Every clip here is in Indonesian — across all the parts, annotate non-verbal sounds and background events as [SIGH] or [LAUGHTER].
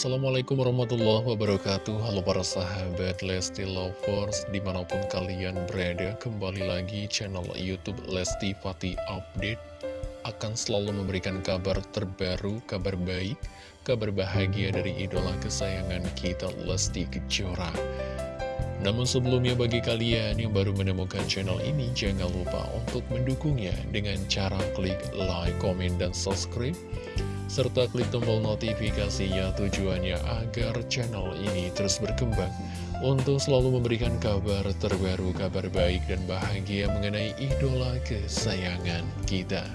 Assalamualaikum warahmatullahi wabarakatuh. Halo para sahabat Lesti Lovers Di mana pun kalian berada Kembali lagi channel Youtube Lesti Fati Update Akan selalu memberikan kabar terbaru Kabar baik Kabar bahagia dari idola kesayangan kita Lesti Kejora. Namun sebelumnya bagi kalian yang baru menemukan channel ini, jangan lupa untuk mendukungnya dengan cara klik like, komen, dan subscribe serta klik tombol notifikasinya tujuannya agar channel ini terus berkembang untuk selalu memberikan kabar terbaru, kabar baik dan bahagia mengenai idola kesayangan kita.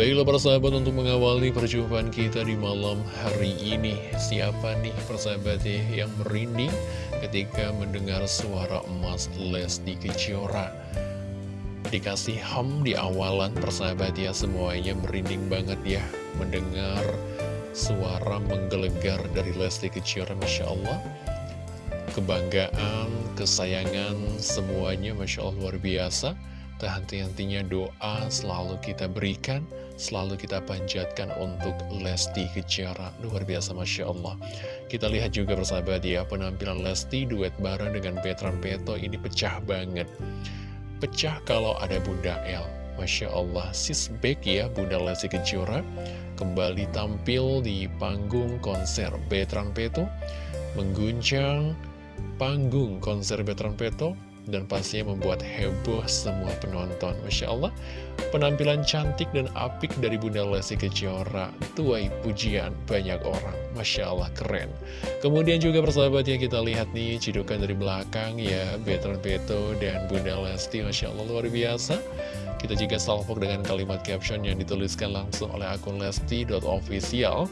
Baiklah persahabat untuk mengawali perjumpaan kita di malam hari ini Siapa nih persahabat ya yang merinding ketika mendengar suara emas Lesti Kejora Dikasih ham di awalan persahabat ya semuanya merinding banget ya Mendengar suara menggelegar dari Lesti Kejora Masya Allah. Kebanggaan, kesayangan semuanya Masya Allah luar biasa. Tak henti-hentinya doa selalu kita berikan Selalu kita panjatkan untuk Lesti Kejora. Luar biasa Masya Allah. Kita lihat juga persahabat ya Penampilan Lesti duet bareng dengan Petran Peto Ini pecah banget pecah kalau ada Bunda El. Masya Allah, sis back ya Bunda Lesti Kejora. Kembali tampil di panggung konser Betran Peto, mengguncang panggung konser Betran Peto, dan pastinya membuat heboh semua penonton. Masya Allah, penampilan cantik dan apik dari Bunda Lesti Kejora, tuai pujian banyak orang. Masya Allah, keren. Kemudian juga persahabatnya kita lihat nih, cidukan dari belakang ya, Betran Beto dan Bunda Lesti, Masya Allah, luar biasa. Kita juga salvok dengan kalimat caption yang dituliskan langsung oleh akun lesti.official.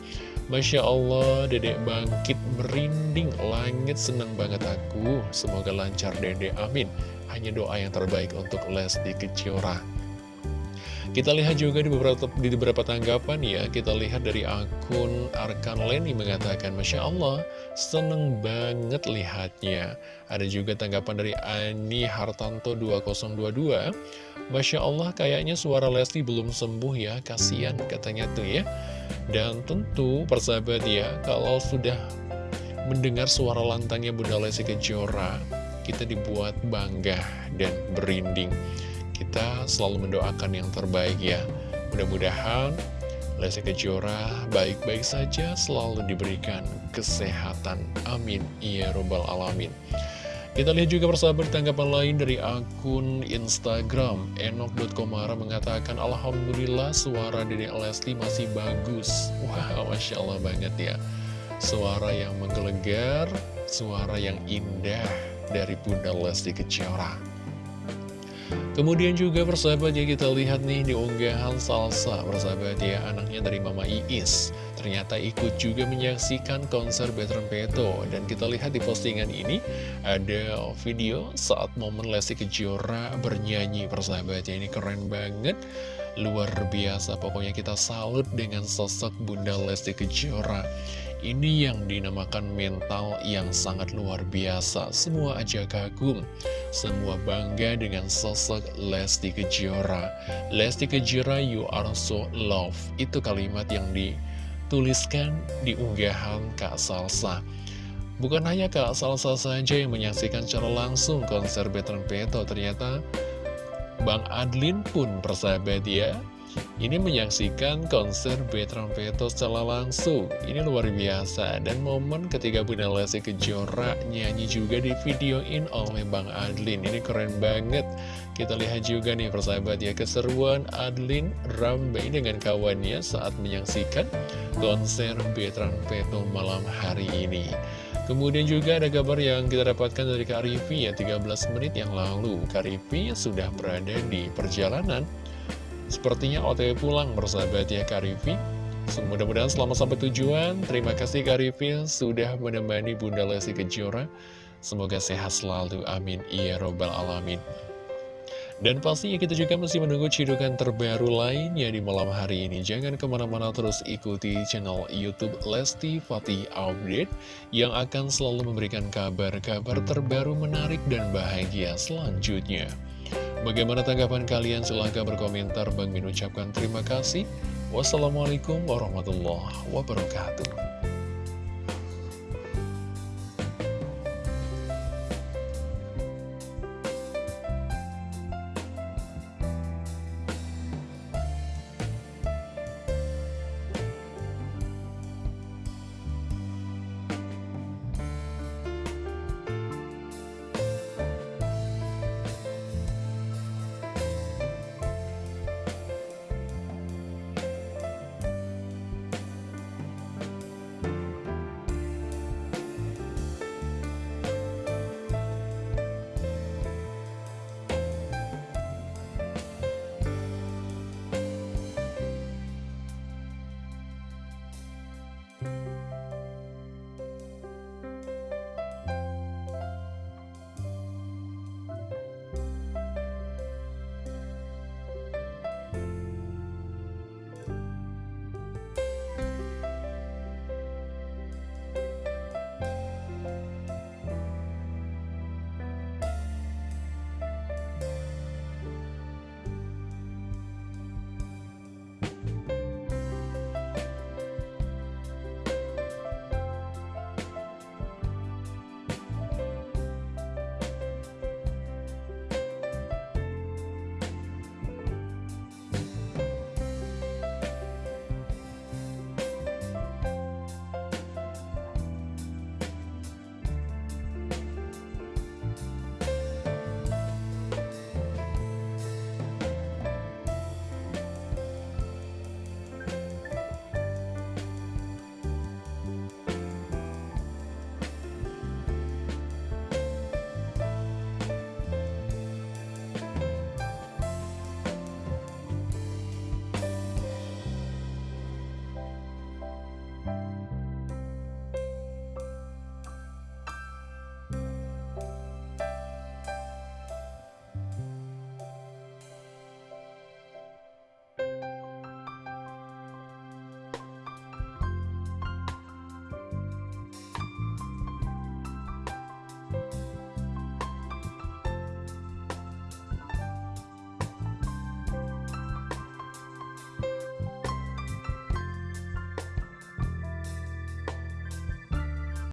Masya Allah, dedek bangkit merinding, langit senang banget aku. Semoga lancar dedek, amin. Hanya doa yang terbaik untuk Lesti Kejora. Kita lihat juga di beberapa, di beberapa tanggapan ya, kita lihat dari akun Arkan Leni mengatakan, Masya Allah, seneng banget lihatnya. Ada juga tanggapan dari Ani Hartanto 2022, Masya Allah kayaknya suara Lesti belum sembuh ya, kasihan katanya tuh ya. Dan tentu persahabat ya, kalau sudah mendengar suara lantangnya Bunda Lesti Kejora, kita dibuat bangga dan berinding kita selalu mendoakan yang terbaik ya Mudah-mudahan Lesti Kejora baik-baik saja selalu diberikan kesehatan. Amin. Ya Robbal Alamin. Kita lihat juga persahabat tanggapan lain dari akun Instagram. Enok.komara mengatakan Alhamdulillah suara Dede Lesti masih bagus. Wah wow, [LAUGHS] Masya Allah banget ya. Suara yang menggelegar Suara yang indah dari Bunda Lesti Kejora Kemudian juga persahabat ya kita lihat nih di unggahan salsa. Persahabat ya anaknya dari Mama Iis. Ternyata ikut juga menyaksikan konser Betran Peto Dan kita lihat di postingan ini ada video saat momen Lesti Kejora bernyanyi. Persahabat ya Ini keren banget. Luar biasa. Pokoknya kita salut dengan sosok Bunda Lesti Kejora ini yang dinamakan mental yang sangat luar biasa. Semua aja kagum, semua bangga dengan sosok Lesti Kejora. Lesti Kejora, you are so love. Itu kalimat yang dituliskan di unggahan Kak Salsa. Bukan hanya Kak Salsa saja yang menyaksikan secara langsung konser Betran Peto, ternyata Bang Adlin pun persahabat ya ini menyaksikan konser Betran Peto secara langsung. Ini luar biasa. Dan momen ketika Bunda Lesti Kejora nyanyi juga di videoin oleh Bang Adlin. Ini keren banget. Kita lihat juga nih persahabat ya keseruan Adlin Rambe dengan kawannya saat menyaksikan konser Betran Peto malam hari ini. Kemudian juga ada kabar yang kita dapatkan dari Kak Rivi ya 13 menit yang lalu Kak Rivi sudah berada di perjalanan Sepertinya OTW pulang bersahabat ya Kak Rivi Mudah-mudahan selamat sampai tujuan. Terima kasih Kak sudah menemani Bunda Lesti Kejora. Semoga sehat selalu, amin. Iya robbal alamin. Dan pastinya kita juga masih menunggu cidukan terbaru lainnya di malam hari ini. Jangan ke mana-mana terus ikuti channel Youtube Lesti Fatih Update yang akan selalu memberikan kabar-kabar terbaru menarik dan bahagia selanjutnya. Bagaimana tanggapan kalian? Silahkan berkomentar. Bang Min ucapkan terima kasih. Wassalamualaikum warahmatullahi wabarakatuh.